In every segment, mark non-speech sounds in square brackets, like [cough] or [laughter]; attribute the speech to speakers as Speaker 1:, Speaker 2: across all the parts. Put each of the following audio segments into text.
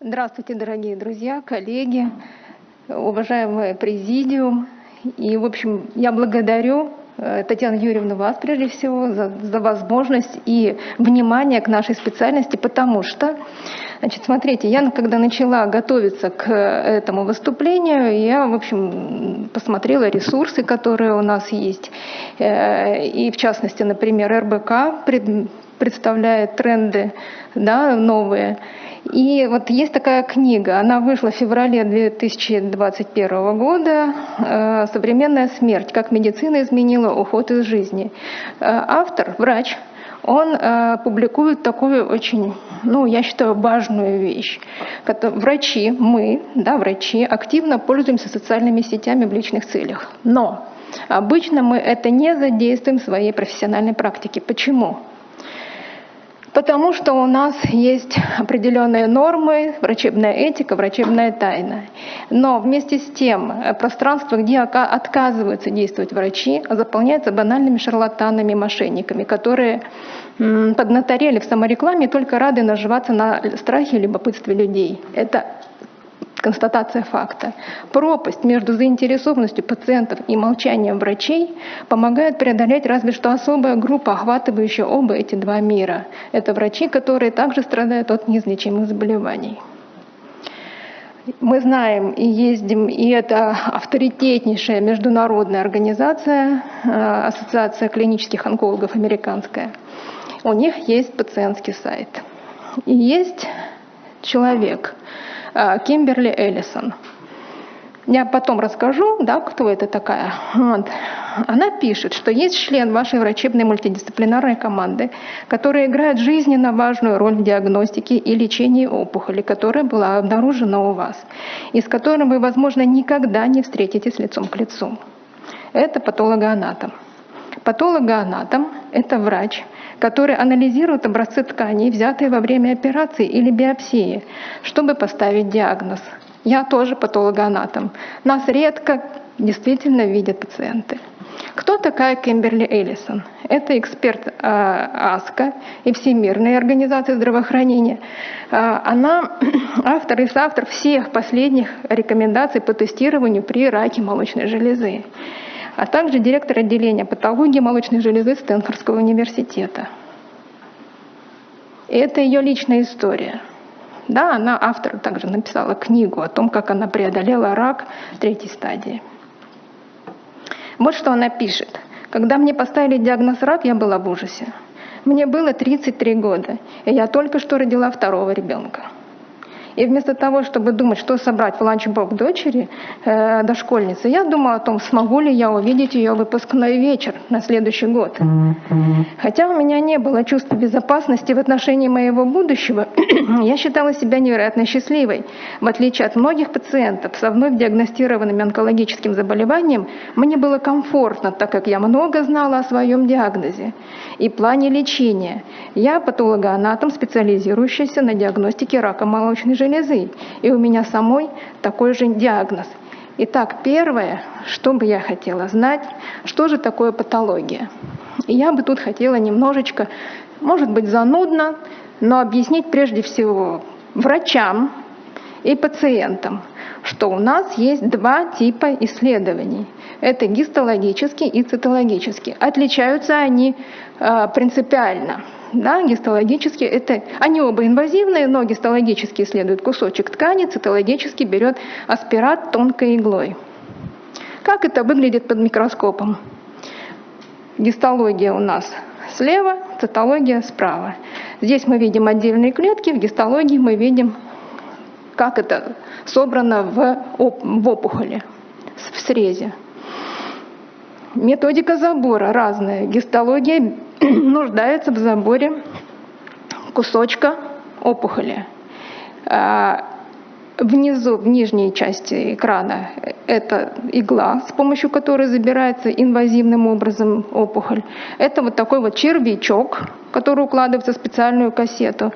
Speaker 1: Здравствуйте, дорогие друзья, коллеги, уважаемый президиум. И, в общем, я благодарю э, Татьяну Юрьевну вас, прежде всего, за, за возможность и внимание к нашей специальности, потому что, значит, смотрите, я когда начала готовиться к этому выступлению, я, в общем, посмотрела ресурсы, которые у нас есть, э, и, в частности, например, РБК представляет тренды да, новые, и вот есть такая книга, она вышла в феврале 2021 года э, «Современная смерть. Как медицина изменила уход из жизни». Э, автор, врач, он э, публикует такую очень, ну, я считаю, важную вещь. Врачи, мы, да, врачи, активно пользуемся социальными сетями в личных целях. Но обычно мы это не задействуем в своей профессиональной практике. Почему? Потому что у нас есть определенные нормы, врачебная этика, врачебная тайна. Но вместе с тем э, пространство, где отказываются действовать врачи, заполняется банальными шарлатанами, мошенниками, которые поднаторели в саморекламе только рады наживаться на страхе и любопытстве людей. Это констатация факта. Пропасть между заинтересованностью пациентов и молчанием врачей помогает преодолеть разве что особая группа, охватывающая оба эти два мира. Это врачи, которые также страдают от неизлечимых заболеваний. Мы знаем и ездим, и это авторитетнейшая международная организация, э, Ассоциация клинических онкологов американская. У них есть пациентский сайт. И есть человек, Кимберли Эллисон. Я потом расскажу, да, кто это такая. Вот. Она пишет, что есть член вашей врачебной мультидисциплинарной команды, который играет жизненно важную роль в диагностике и лечении опухоли, которая была обнаружена у вас, и с которым вы, возможно, никогда не встретитесь лицом к лицу. Это патологоанатом. Патологоанатом – это врач, который анализирует образцы тканей, взятые во время операции или биопсии, чтобы поставить диагноз. Я тоже патологоанатом. Нас редко действительно видят пациенты. Кто такая Кемберли Эллисон? Это эксперт э, АСКО и Всемирной организации здравоохранения. Э, она [clears throat] автор и соавтор всех последних рекомендаций по тестированию при раке молочной железы а также директор отделения патологии молочной железы Стэнфордского университета. И это ее личная история. Да, она автор также написала книгу о том, как она преодолела рак третьей стадии. Вот что она пишет. Когда мне поставили диагноз рак, я была в ужасе. Мне было 33 года, и я только что родила второго ребенка. И вместо того, чтобы думать, что собрать в ланчбок дочери, э, дошкольницы, я думала о том, смогу ли я увидеть ее выпускной вечер на следующий год. Хотя у меня не было чувства безопасности в отношении моего будущего, [clears throat] я считала себя невероятно счастливой. В отличие от многих пациентов со вновь диагностированным онкологическим заболеванием, мне было комфортно, так как я много знала о своем диагнозе и плане лечения. Я патологоанатом, специализирующийся на диагностике рака молочной железы, и у меня самой такой же диагноз. Итак, первое, что бы я хотела знать, что же такое патология. И я бы тут хотела немножечко, может быть, занудно, но объяснить прежде всего врачам и пациентам, что у нас есть два типа исследований. Это гистологический и цитологический. Отличаются они э, принципиально. Да, гистологически это, они оба инвазивные, но гистологически исследует кусочек ткани, цитологически берет аспират тонкой иглой. Как это выглядит под микроскопом? Гистология у нас слева, цитология справа. Здесь мы видим отдельные клетки, в гистологии мы видим, как это собрано в, в опухоли, в срезе. Методика забора разная. Гистология [clears throat] нуждается в заборе кусочка опухоли. Внизу, в нижней части экрана, это игла, с помощью которой забирается инвазивным образом опухоль. Это вот такой вот червячок, который укладывается в специальную кассету.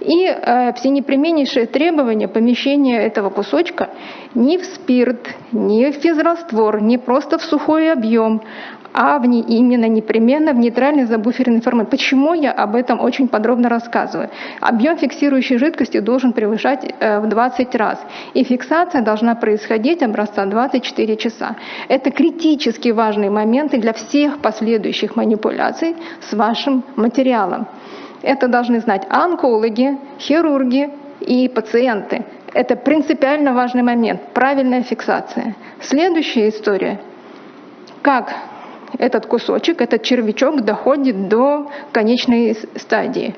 Speaker 1: И э, всенепременнейшее требование помещения этого кусочка не в спирт, не в физраствор, не просто в сухой объем, а в не, именно непременно в нейтральный забуференный формат. Почему я об этом очень подробно рассказываю? Объем фиксирующей жидкости должен превышать э, в 20 раз, и фиксация должна происходить образца 24 часа. Это критически важные моменты для всех последующих манипуляций с вашим материалом. Это должны знать онкологи, хирурги и пациенты. Это принципиально важный момент, правильная фиксация. Следующая история. Как этот кусочек, этот червячок доходит до конечной стадии.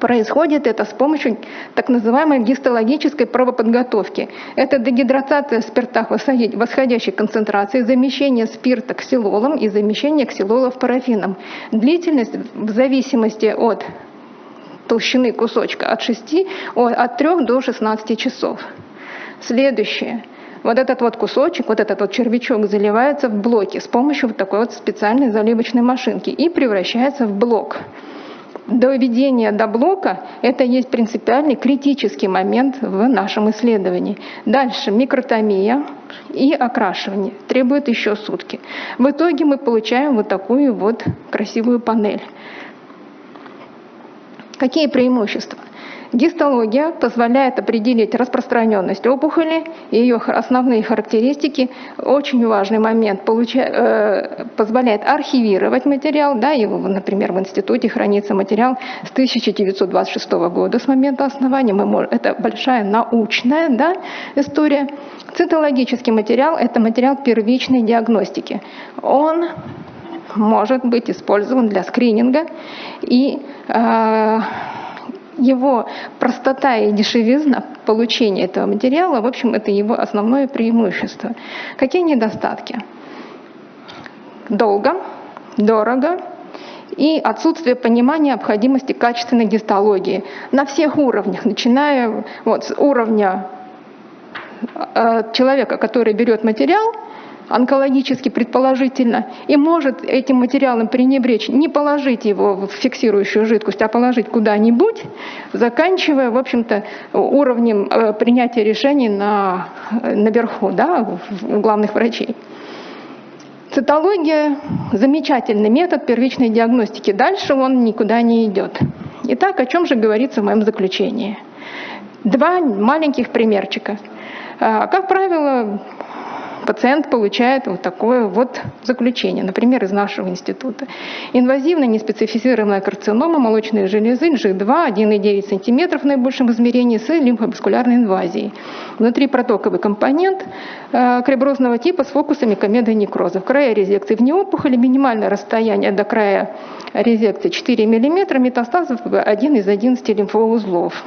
Speaker 1: Происходит это с помощью так называемой гистологической правоподготовки. Это дегидрация в спиртах восходящей концентрации, замещение спирта ксилолом и замещение ксилолов парафином. Длительность в зависимости от толщины кусочка от 6, от 3 до 16 часов. Следующее вот этот вот кусочек, вот этот вот червячок заливается в блоки с помощью вот такой вот специальной заливочной машинки и превращается в блок. Доведение до блока – это есть принципиальный критический момент в нашем исследовании. Дальше микротомия и окрашивание требует еще сутки. В итоге мы получаем вот такую вот красивую панель. Какие преимущества? Гистология позволяет определить распространенность опухоли и ее основные характеристики. Очень важный момент. Э, позволяет архивировать материал. Да, его, например, в институте хранится материал с 1926 года, с момента основания. Мы можем, это большая научная да, история. Цитологический материал – это материал первичной диагностики. Он может быть использован для скрининга и э, его простота и дешевизна получения этого материала, в общем, это его основное преимущество. Какие недостатки? Долго, дорого и отсутствие понимания необходимости качественной гистологии на всех уровнях, начиная вот с уровня э, человека, который берет материал, онкологически предположительно, и может этим материалом пренебречь, не положить его в фиксирующую жидкость, а положить куда-нибудь, заканчивая, в общем-то, уровнем э, принятия решений на, наверху, да, у главных врачей. Цитология – замечательный метод первичной диагностики. Дальше он никуда не идет. Итак, о чем же говорится в моем заключении? Два маленьких примерчика. А, как правило, пациент получает вот такое вот заключение, например, из нашего института. Инвазивная неспецифицированная карцинома молочной железы G2 1,9 см в наибольшем измерении с лимфоваскулярной инвазией. Внутри протоковый компонент э, креброзного типа с фокусами комеды некроза. В крае резекции вне опухоли минимальное расстояние до края резекции 4 мм, метастазов 1 из 11 лимфоузлов.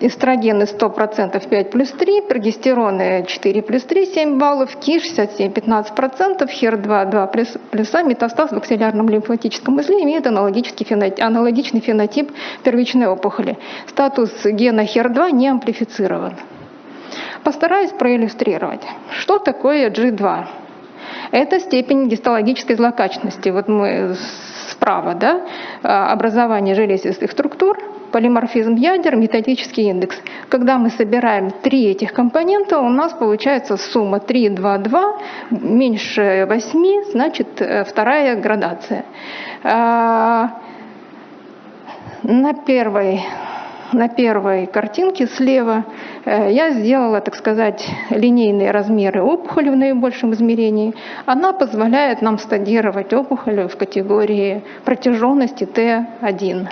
Speaker 1: А, эстрогены 100% 5 плюс 3, прогестероны 4 плюс 3, 7 баллов, КИ 67 15%, ХЕР2 2 плюс, плюса, метастаз в аксиллярном лимфатическом узле имеет аналогический фенотип, аналогичный фенотип первичной опухоли. Статус гена HER2 не амплифицирован. Постараюсь проиллюстрировать. Что такое G2? Это степень гистологической злокачественности. Вот мы справа, да, образование железистых структур – полиморфизм ядер, методический индекс. Когда мы собираем три этих компонента, у нас получается сумма 3, 2, 2, меньше 8, значит э, вторая градация. А, на первой на первой картинке слева э, я сделала, так сказать, линейные размеры опухоли в наибольшем измерении. Она позволяет нам стадировать опухоль в категории протяженности Т1.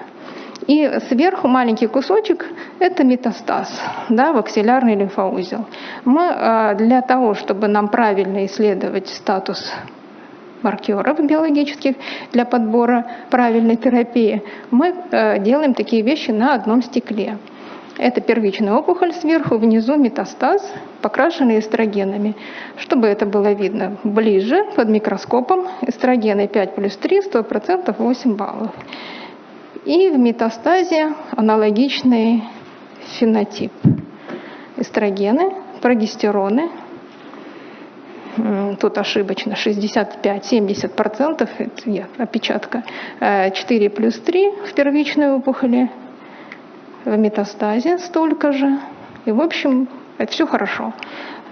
Speaker 1: И сверху маленький кусочек – это метастаз да, в аксиллярный лимфоузел. Мы а, для того, чтобы нам правильно исследовать статус маркеров биологических для подбора правильной терапии, мы а, делаем такие вещи на одном стекле. Это первичная опухоль сверху, внизу метастаз, покрашенный эстрогенами. Чтобы это было видно ближе, под микроскопом, эстрогены 5 плюс 3, 100%, 8 баллов. И в метастазе аналогичный фенотип. Эстрогены, прогестероны, тут ошибочно 65-70%, это я, опечатка, 4 плюс 3 в первичной опухоли, в метастазе столько же. И, в общем, это все хорошо.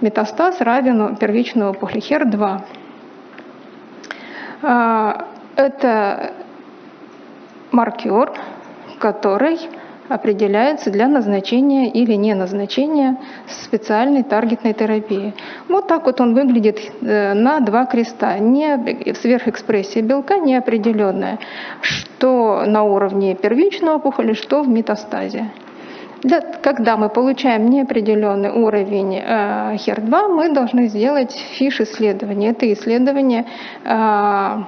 Speaker 1: Метастаз равен первичной опухоли HER2. А, это маркер, который определяется для назначения или не назначения специальной таргетной терапии. Вот так вот он выглядит э, на два креста. Не сверхэкспрессия белка неопределенная, что на уровне первичной опухоли, что в метастазе. Для, когда мы получаем неопределенный уровень э, HER2, мы должны сделать фиш исследование. Это исследование э,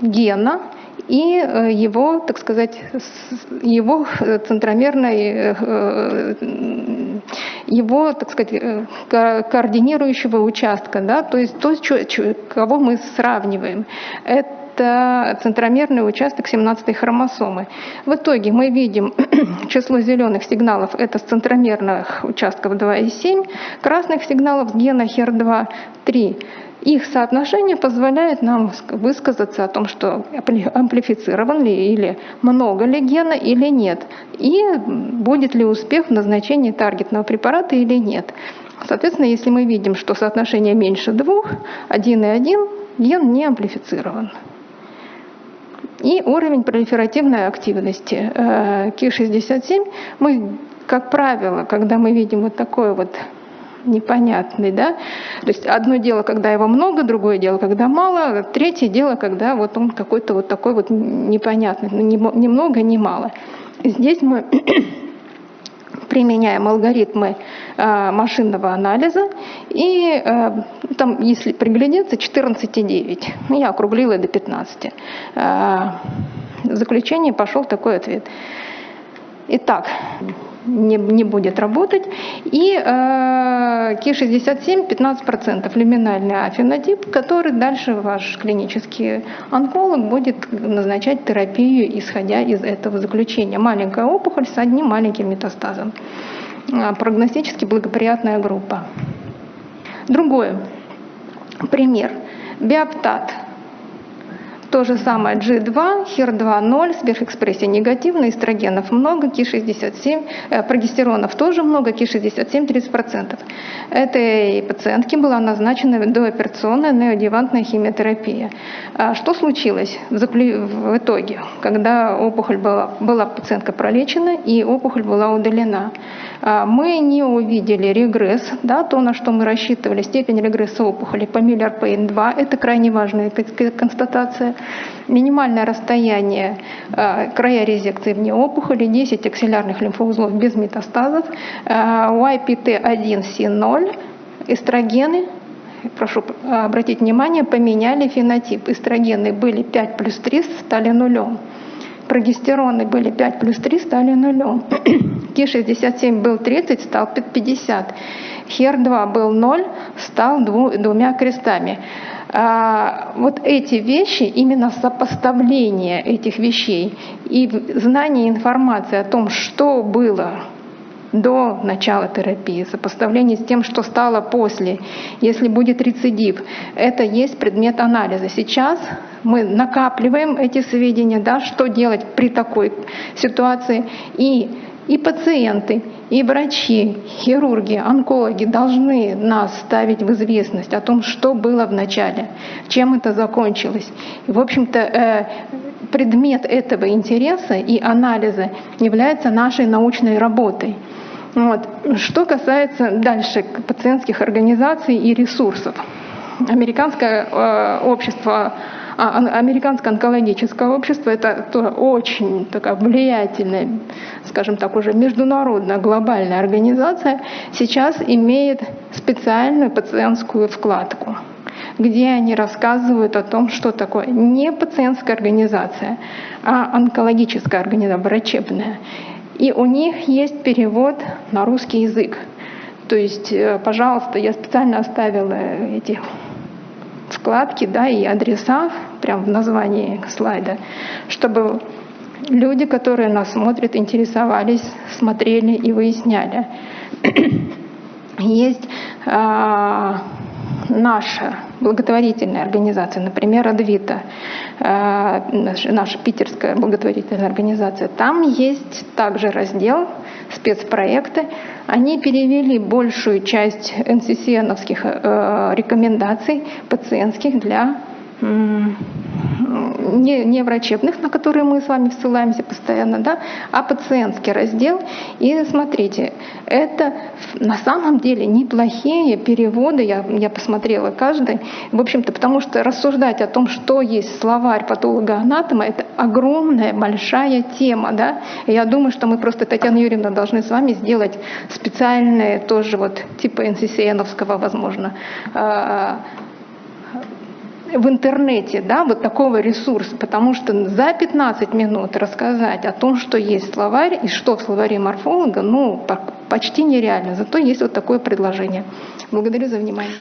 Speaker 1: гена, и э, его, так сказать, его центромерной, э, его, так сказать, координирующего участка, да, то есть то, кого мы сравниваем. Это центромерный участок 17 хромосомы. В итоге мы видим [clears throat] число зеленых сигналов, это с центромерных участков 2,7, красных сигналов с гена HER2 3. Их соотношение позволяет нам высказаться о том, что амплифицирован ли или много ли гена или нет, и будет ли успех в назначении таргетного препарата или нет. Соответственно, если мы видим, что соотношение меньше двух, один и один, ген не амплифицирован. И уровень пролиферативной активности э, Ки-67 мы, как правило, когда мы видим вот такое вот непонятный, да. То есть одно дело, когда его много, другое дело, когда мало, третье дело, когда вот он какой-то вот такой вот непонятный, ну, ни много, ни мало. Здесь мы [clears throat] применяем алгоритмы э, машинного анализа, и э, там, если приглядеться, 14,9. Ну, я округлила до 15. Э, в заключение пошел такой ответ. Итак, не, не будет работать. И э, Ки-67 15% люминальный афенотип, который дальше ваш клинический онколог будет назначать терапию, исходя из этого заключения. Маленькая опухоль с одним маленьким метастазом. Э, прогностически благоприятная группа. Другой пример. Биоптат то же самое G2, HER2 0, сверхэкспрессия негативная, эстрогенов много, КИ-67, э, прогестеронов тоже много, КИ-67 30%. Этой пациентке была назначена дооперационная неодевантная химиотерапия. А что случилось в, в итоге, когда опухоль была, была пациентка пролечена и опухоль была удалена? А, мы не увидели регресс, да, то, на что мы рассчитывали, степень регресса опухоли по Миллер-Пейн-2, это крайне важная констатация. Минимальное расстояние, а, края резекции вне опухоли, 10 аксиллярных лимфоузлов без метастазов, YPT1C0, эстрогены, прошу обратить внимание, поменяли фенотип. Эстрогены были 5 плюс 3, стали нулем прогестероны были 5 плюс 3, стали нулем. [clears throat] Ки-67 был 30, стал 50. Хер-2 был 0, стал двумя крестами. А, вот эти вещи, именно сопоставление этих вещей и знание информации о том, что было до начала терапии, сопоставление с тем, что стало после, если будет рецидив. Это есть предмет анализа. Сейчас мы накапливаем эти сведения, да, что делать при такой ситуации. И, и пациенты, и врачи, хирурги, онкологи должны нас ставить в известность о том, что было в начале, чем это закончилось. И, в общем-то, э, предмет этого интереса и анализа является нашей научной работой. Вот. Что касается дальше пациентских организаций и ресурсов. Американское э, общество Американское онкологическое общество – это тоже очень такая влиятельная, скажем так, уже международная глобальная организация, сейчас имеет специальную пациентскую вкладку где они рассказывают о том, что такое не пациентская организация, а онкологическая организация, врачебная. И у них есть перевод на русский язык. То есть, э, пожалуйста, я специально оставила эти вкладки да, и адреса прямо в названии слайда, чтобы люди, которые нас смотрят, интересовались, смотрели и выясняли. [clears throat] есть а, наша благотворительная организация, например, Адвита, а, наша питерская благотворительная организация, там есть также раздел спецпроекты. Они перевели большую часть НССНовских э, рекомендаций пациентских для не, не врачебных, на которые мы с вами ссылаемся постоянно, да, а пациентский раздел. И смотрите, это на самом деле неплохие переводы, я, я посмотрела каждый, в общем-то, потому что рассуждать о том, что есть словарь патолога-анатома, это огромная, большая тема, да. Я думаю, что мы просто, Татьяна Юрьевна, должны с вами сделать специальные тоже вот типа НССНовского, возможно, а, в интернете, да, вот такого ресурса, потому что за 15 минут рассказать о том, что есть словарь и что в словаре морфолога, ну, почти нереально. Зато есть вот такое предложение. Благодарю за внимание.